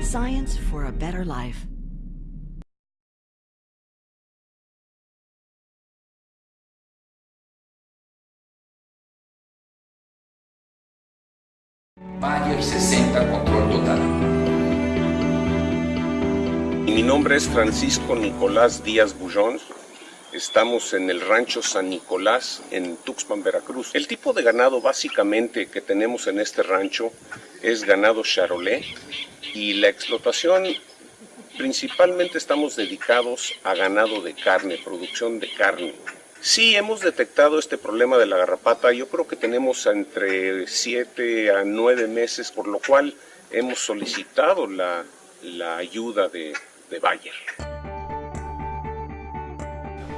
Science for a better life. Bayer 60 Control Total. Mi nombre es Francisco Nicolás Díaz Bullón. Estamos en el rancho San Nicolás en Tuxpan, Veracruz. El tipo de ganado básicamente que tenemos en este rancho es ganado charolais y la explotación principalmente estamos dedicados a ganado de carne, producción de carne. Sí, hemos detectado este problema de la garrapata. Yo creo que tenemos entre 7 a 9 meses, por lo cual hemos solicitado la, ayuda de Bayer.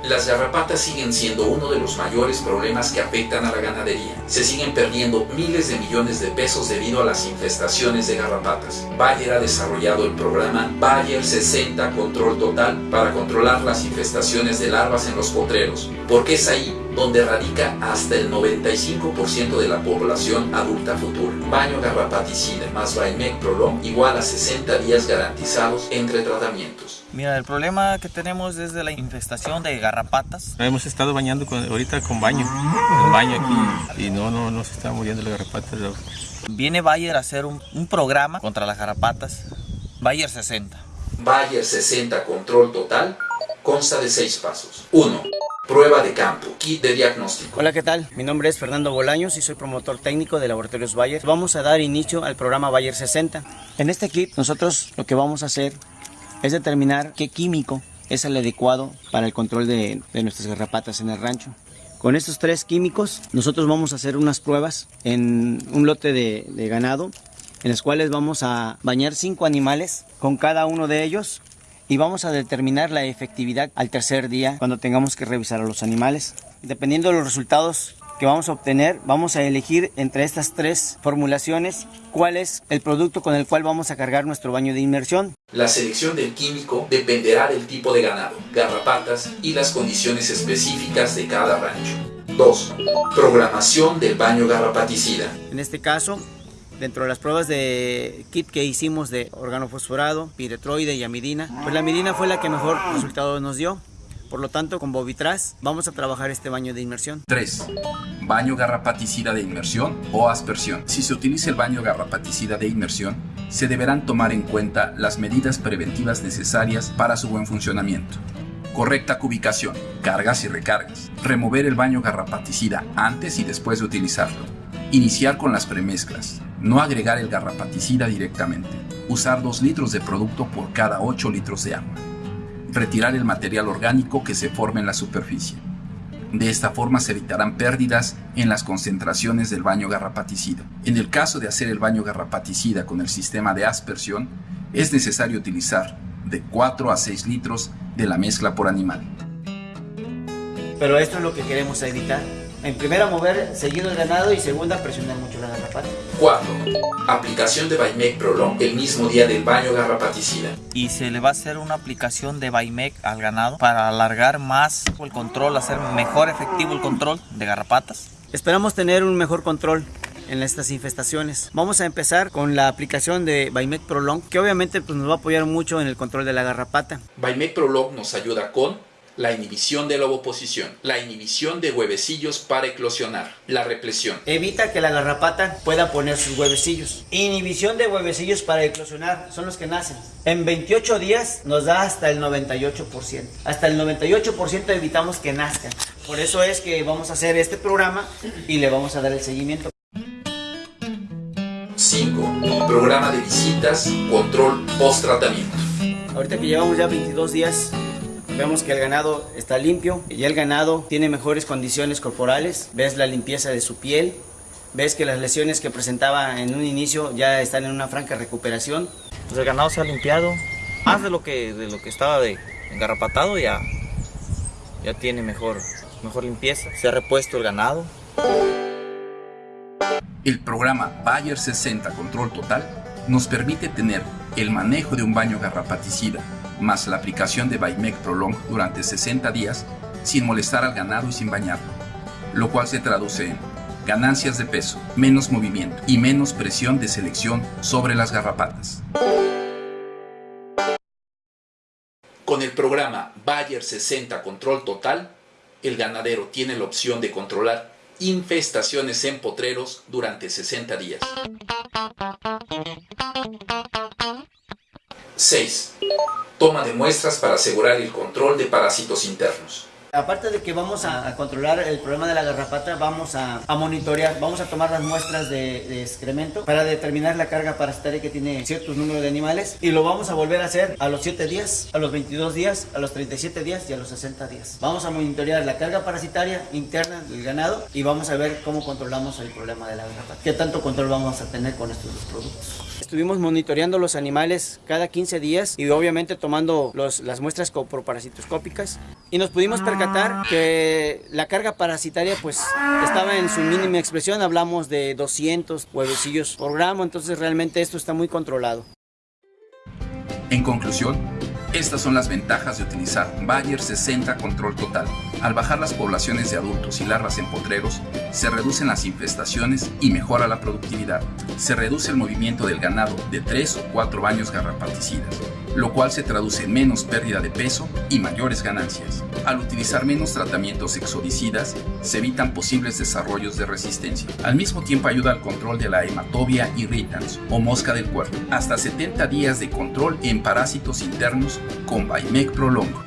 Las garrapatas siguen siendo uno de los mayores problemas que afectan a la ganadería. Se siguen perdiendo miles de millones de pesos debido a las infestaciones de garrapatas. Bayer ha desarrollado el programa Bayer 60 Control Total para controlar las infestaciones de larvas en los potreros, porque es ahí donde radica hasta el 95% de la población adulta futura. Baño garrapaticida más Baimec Prolong igual a 60 días garantizados entre tratamientos. Mira, el problema que tenemos es de la infestación de garrapatas. Hemos estado bañando con, ahorita con baño, el baño aquí, y no, no, no se está muriendo las garrapatas. Viene Bayer a hacer un, un programa contra las garrapatas, Bayer 60. Bayer 60 Control Total consta de 6 pasos. 1. Prueba de campo, kit de diagnóstico. Hola, ¿qué tal? Mi nombre es Fernando Bolaños y soy promotor técnico de Laboratorios Bayer. Vamos a dar inicio al programa Bayer 60. En este kit nosotros lo que vamos a hacer es determinar qué químico es el adecuado para el control de, nuestras garrapatas en el rancho. Con estos tres químicos nosotros vamos a hacer unas pruebas en un lote de, de ganado en las cuales vamos a bañar cinco animales con cada uno de ellos y vamos a determinar la efectividad al tercer día cuando tengamos que revisar a los animales. Dependiendo de los resultados que vamos a obtener, vamos a elegir entre estas tres formulaciones cuál es el producto con el cual vamos a cargar nuestro baño de inmersión. La selección del químico dependerá del tipo de ganado, garrapatas y las condiciones específicas de cada rancho. 2. Programación del baño garrapaticida. En este caso, dentro de las pruebas de kit que hicimos de organofosforado, piretroide y amidina, pues la amidina fue la que mejor resultado nos dio. Por lo tanto, con Bovitras vamos a trabajar este baño de inmersión. 3. Baño garrapaticida de inmersión o aspersión. Si se utiliza el baño garrapaticida de inmersión, se deberán tomar en cuenta las medidas preventivas necesarias para su buen funcionamiento. Correcta cubicación, cargas y recargas. Remover el baño garrapaticida antes y después de utilizarlo. Iniciar con las premezclas. No agregar el garrapaticida directamente. Usar 2 litros de producto por cada 8 litros de agua. Retirar el material orgánico que se forme en la superficie. De esta forma se evitarán pérdidas en las concentraciones del baño garrapaticida. En el caso de hacer el baño garrapaticida con el sistema de aspersión, es necesario utilizar de 4 a 6 litros de la mezcla por animal. Pero esto es lo que queremos evitar. En primera mover seguido el ganado y segunda presionar mucho la garrapata. 4. Aplicación de Baimec Prolong el mismo día del baño garrapaticida. Y se le va a hacer una aplicación de Baimec al ganado para alargar más el control, hacer mejor efectivo el control de garrapatas. Esperamos tener un mejor control en estas infestaciones. Vamos a empezar con la aplicación de Baimec Prolong, que obviamente pues, nos va a apoyar mucho en el control de la garrapata. Baimec Prolong nos ayuda con la inhibición de la ovoposición, la inhibición de huevecillos para eclosionar, la represión. Evita que la garrapata pueda poner sus huevecillos. Inhibición de huevecillos para eclosionar, son los que nacen. En 28 días nos da hasta el 98%. Hasta el 98% evitamos que nazcan. Por eso es que vamos a hacer este programa y le vamos a dar el seguimiento. 5. Programa de visitas, control post-tratamiento. Ahorita que llevamos ya 22 días Vemos que el ganado está limpio, ya el ganado tiene mejores condiciones corporales, ves la limpieza de su piel, ves que las lesiones que presentaba en un inicio ya están en una franca recuperación. Pues el ganado se ha limpiado, más de lo que, de lo que estaba de engarrapatado ya, ya tiene mejor, mejor limpieza, se ha repuesto el ganado. El programa Bayer 60 Control Total nos permite tener el manejo de un baño garrapaticida más la aplicación de Baimec Prolong durante 60 días sin molestar al ganado y sin bañarlo, lo cual se traduce en ganancias de peso, menos movimiento y menos presión de selección sobre las garrapatas. Con el programa Bayer 60 Control Total, el ganadero tiene la opción de controlar infestaciones en potreros durante 60 días. 6. Toma de muestras para asegurar el control de parásitos internos. Aparte de que vamos a, a controlar el problema de la garrapata, vamos a, a monitorear, vamos a tomar las muestras de, de excremento para determinar la carga parasitaria que tiene ciertos números de animales y lo vamos a volver a hacer a los 7 días, a los 22 días, a los 37 días y a los 60 días. Vamos a monitorear la carga parasitaria interna del ganado y vamos a ver cómo controlamos el problema de la garrapata. ¿Qué tanto control vamos a tener con estos dos productos? Estuvimos monitoreando los animales cada 15 días y obviamente tomando los, las muestras coproparasitoscópicas y nos pudimos percatar que la carga parasitaria pues estaba en su mínima expresión, hablamos de 200 huevecillos por gramo, entonces realmente esto está muy controlado. En conclusión, estas son las ventajas de utilizar Bayer 60 Control Total. Al bajar las poblaciones de adultos y larvas en potreros, se reducen las infestaciones y mejora la productividad. Se reduce el movimiento del ganado de 3 o 4 baños garrapaticidas, lo cual se traduce en menos pérdida de peso y mayores ganancias. Al utilizar menos tratamientos exodicidas, se evitan posibles desarrollos de resistencia. Al mismo tiempo ayuda al control de la hematobia irritans o mosca del cuerpo. Hasta 70 días de control en parásitos internos con Baimec Prolongo.